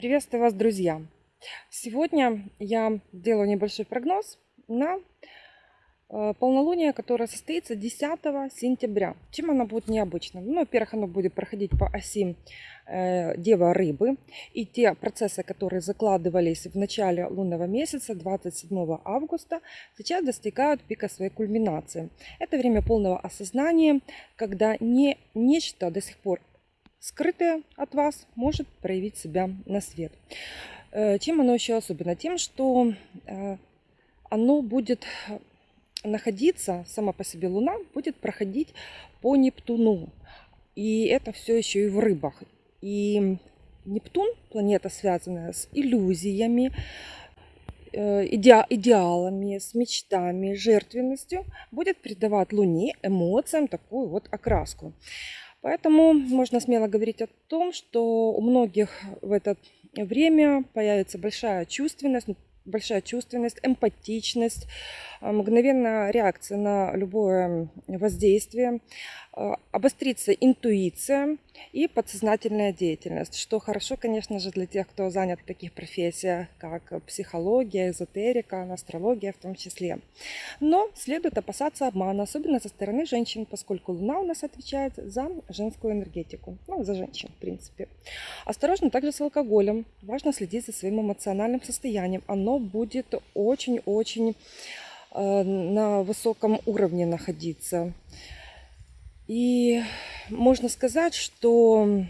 Приветствую вас, друзья! Сегодня я делаю небольшой прогноз на э, полнолуние, которое состоится 10 сентября. Чем оно будет необычным? Ну, во-первых, оно будет проходить по оси э, Дева Рыбы. И те процессы, которые закладывались в начале лунного месяца, 27 августа, сейчас достигают пика своей кульминации. Это время полного осознания, когда не нечто до сих пор скрытое от вас может проявить себя на свет. Э, чем оно еще особенно? Тем, что э, оно будет находиться, сама по себе Луна будет проходить по Нептуну. И это все еще и в рыбах. И Нептун, планета, связанная с иллюзиями, э, иде идеалами, с мечтами, жертвенностью, будет придавать Луне эмоциям такую вот окраску. Поэтому можно смело говорить о том, что у многих в это время появится большая чувственность, большая чувственность, эмпатичность, а, мгновенная реакция на любое воздействие, обострится интуиция и подсознательная деятельность, что хорошо, конечно же, для тех, кто занят в таких профессиях, как психология, эзотерика, астрология в том числе. Но следует опасаться обмана, особенно со стороны женщин, поскольку Луна у нас отвечает за женскую энергетику, ну, за женщин, в принципе. Осторожно также с алкоголем. Важно следить за своим эмоциональным состоянием. Оно будет очень-очень Э, на высоком уровне находиться. И можно сказать, что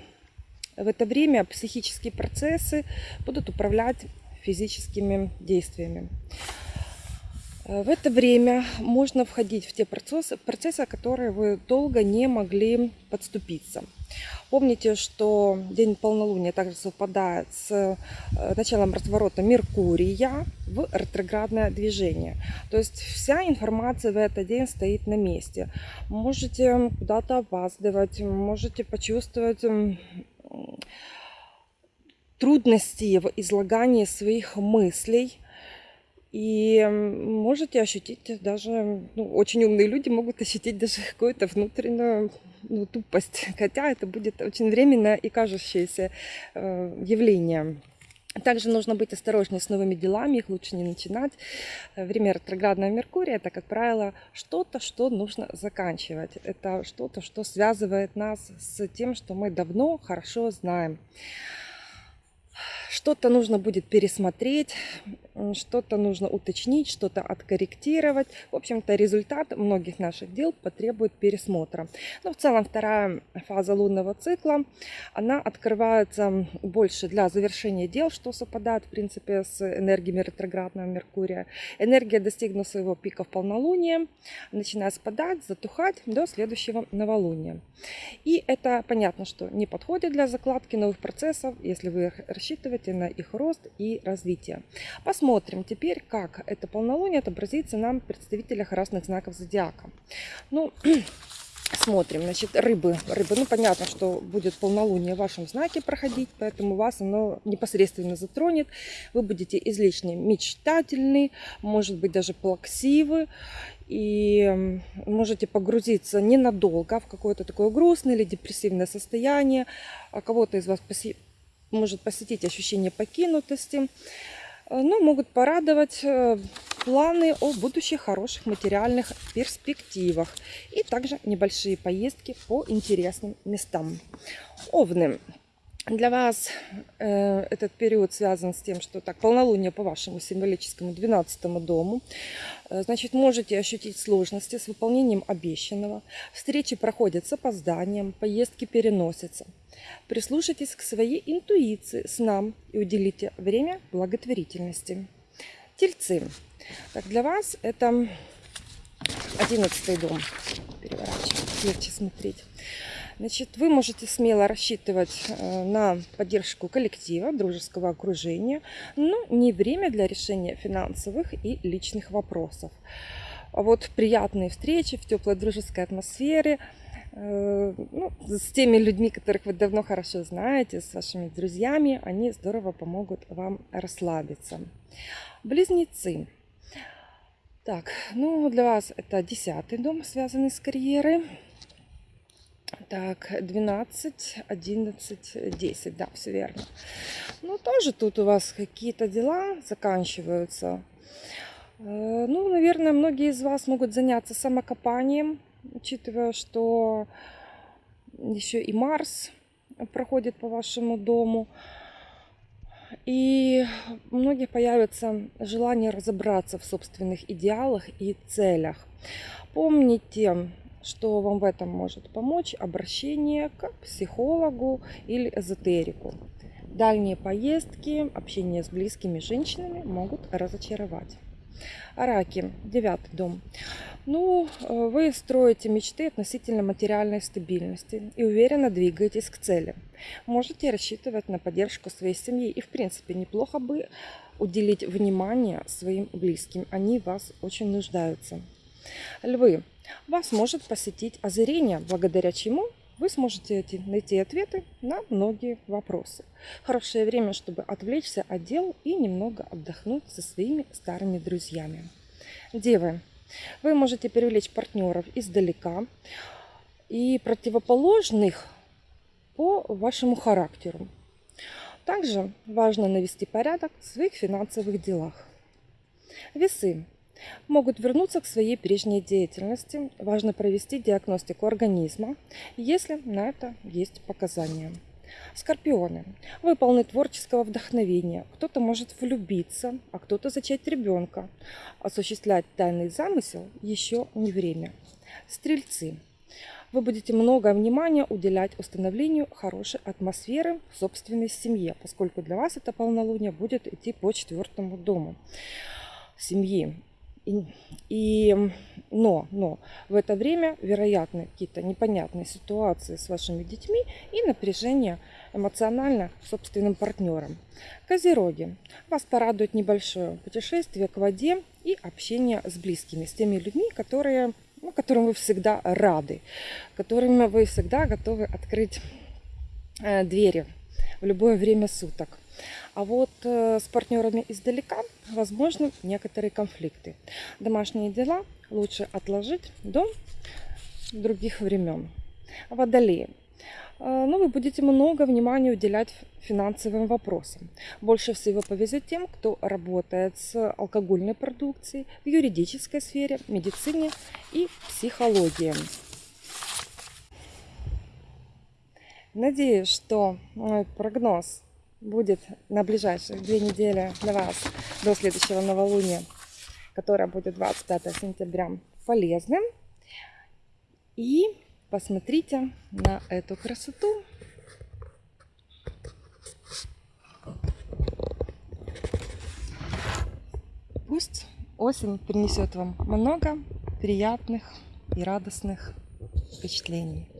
в это время психические процессы будут управлять физическими действиями. Э, в это время можно входить в те процессы, процессы, которые вы долго не могли подступиться. Помните, что день полнолуния также совпадает с э, началом разворота Меркурия в ретроградное движение. То есть вся информация в этот день стоит на месте. Можете куда-то опаздывать, можете почувствовать трудности в излагании своих мыслей – и можете ощутить даже, ну, очень умные люди могут ощутить даже какую-то внутреннюю ну, тупость, хотя это будет очень временное и кажущееся э, явление. Также нужно быть осторожнее с новыми делами, их лучше не начинать. Время ретроградного Меркурия – это, как правило, что-то, что нужно заканчивать. Это что-то, что связывает нас с тем, что мы давно хорошо знаем. Что-то нужно будет пересмотреть, что-то нужно уточнить, что-то откорректировать. В общем-то, результат многих наших дел потребует пересмотра. Но в целом вторая фаза лунного цикла, она открывается больше для завершения дел, что совпадает, в принципе, с энергиями ретроградного Меркурия. Энергия, достигнув своего пика в полнолуние, начинает спадать, затухать до следующего новолуния. И это понятно, что не подходит для закладки новых процессов, если вы рассчитываете на их рост и развитие. Посмотрим теперь, как это полнолуние отобразится нам в представителях разных знаков зодиака. Ну, смотрим, значит, рыбы. Рыбы, ну, понятно, что будет полнолуние в вашем знаке проходить, поэтому вас оно непосредственно затронет. Вы будете излишне мечтательны, может быть, даже плаксивы. И можете погрузиться ненадолго в какое-то такое грустное или депрессивное состояние. А кого-то из вас может посетить ощущение покинутости. Э, но могут порадовать э, планы о будущих хороших материальных перспективах и также небольшие поездки по интересным местам. Овны. Для вас э, этот период связан с тем, что так полнолуние по вашему символическому 12 дому. Э, значит, можете ощутить сложности с выполнением обещанного. Встречи проходят с опозданием, поездки переносятся. Прислушайтесь к своей интуиции, снам и уделите время благотворительности. Тельцы. Так, для вас это 11 дом. Переворачивать, легче смотреть. Значит, вы можете смело рассчитывать э, на поддержку коллектива, дружеского окружения, но не время для решения финансовых и личных вопросов. Вот приятные встречи в теплой дружеской атмосфере, э, ну, с теми людьми, которых вы давно хорошо знаете, с вашими друзьями, они здорово помогут вам расслабиться. Близнецы. Так, ну для вас это десятый дом, связанный с карьерой. Так, 12, 11, 10, да, все верно. Ну, тоже тут у вас какие-то дела заканчиваются. Э, Ну, наверное, многие из вас могут заняться самокопанием, учитывая, что еще и Марс проходит по вашему дому. И у многих появится желание разобраться в собственных идеалах и целях. Помните, что вам в этом может помочь обращение к психологу или эзотерику. Дальние поездки, общение с близкими женщинами могут разочаровать. Раки, девятый дом. Ну, э, вы строите мечты относительно материальной стабильности и уверенно двигаетесь к цели. Можете рассчитывать на поддержку своей семьи и, в принципе, неплохо бы уделить внимание своим близким. Они вас очень нуждаются. Львы, вас может посетить озарение, благодаря чему вы сможете найти ответы на многие вопросы. Хорошее время, чтобы отвлечься от дел и немного отдохнуть со своими старыми друзьями. Девы, вы можете привлечь партнеров издалека и противоположных по вашему характеру. Также важно навести порядок в своих финансовых делах. Весы могут вернуться к своей прежней деятельности. Важно провести диагностику организма, если на это есть показания. Скорпионы. Вы полны творческого вдохновения. Кто-то может влюбиться, а кто-то зачать ребенка. Осуществлять тайный замысел еще не время. Стрельцы. Вы будете много внимания уделять установлению хорошей атмосферы в собственной семье, поскольку для вас это полнолуние будет идти по четвертому дому семьи. И, но, но в это время вероятны какие-то непонятные ситуации с вашими детьми и напряжение эмоционально собственным партнером. Козероги. Вас порадует небольшое путешествие к воде и общение с близкими, с теми людьми, которые, ну, которым вы всегда рады, которыми вы всегда готовы открыть э, двери в любое время суток. А вот э, с партнерами издалека возможны некоторые конфликты. Домашние дела лучше отложить до других времен. Водолеи. Э, ну, вы будете много внимания уделять финансовым вопросам. Больше всего повезет тем, кто работает с алкогольной продукцией, в юридической сфере, медицине и психологии. Надеюсь, что мой прогноз будет на ближайшие две недели для вас до следующего новолуния, которое будет 25 сентября, полезным. И посмотрите на эту красоту. Пусть осень принесет вам много приятных и радостных впечатлений.